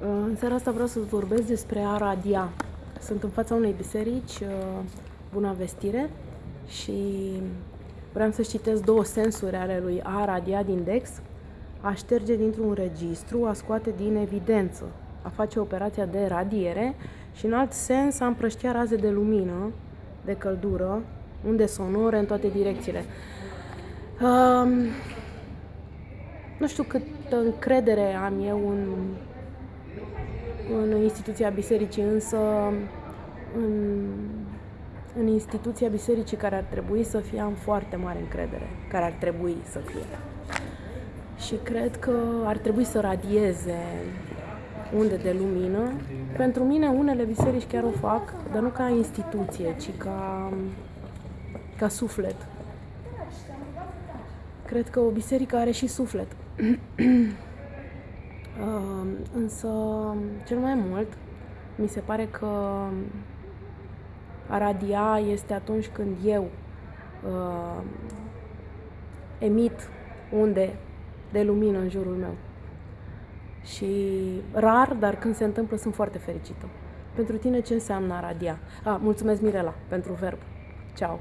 În seara asta vreau să vorbesc despre a radia. Sunt în fața unei biserici, uh, Buna Vestire, și vreau să citesc două sensuri ale lui a radia din Dex, a șterge dintr-un registru, a scoate din evidență, a face operația de radiere și în alt sens a împrăștia raze de lumină, de căldură, unde sonore în toate direcțiile. Um, nu știu câtă încredere am eu în în instituția bisericii, însă în, în instituția bisericii care ar trebui să fie am foarte mare încredere, care ar trebui să fie. Și cred că ar trebui să radieze unde de lumină. Pentru mine unele biserici chiar o fac, dar nu ca instituție, ci ca, ca suflet. Cred că o biserică are și suflet. Însă, cel mai mult, mi se pare că a radia este atunci când eu uh, emit unde de lumină în jurul meu. Și rar, dar când se întâmplă, sunt foarte fericită. Pentru tine ce înseamnă a radia? Ah, mulțumesc Mirela pentru verb. Ciao.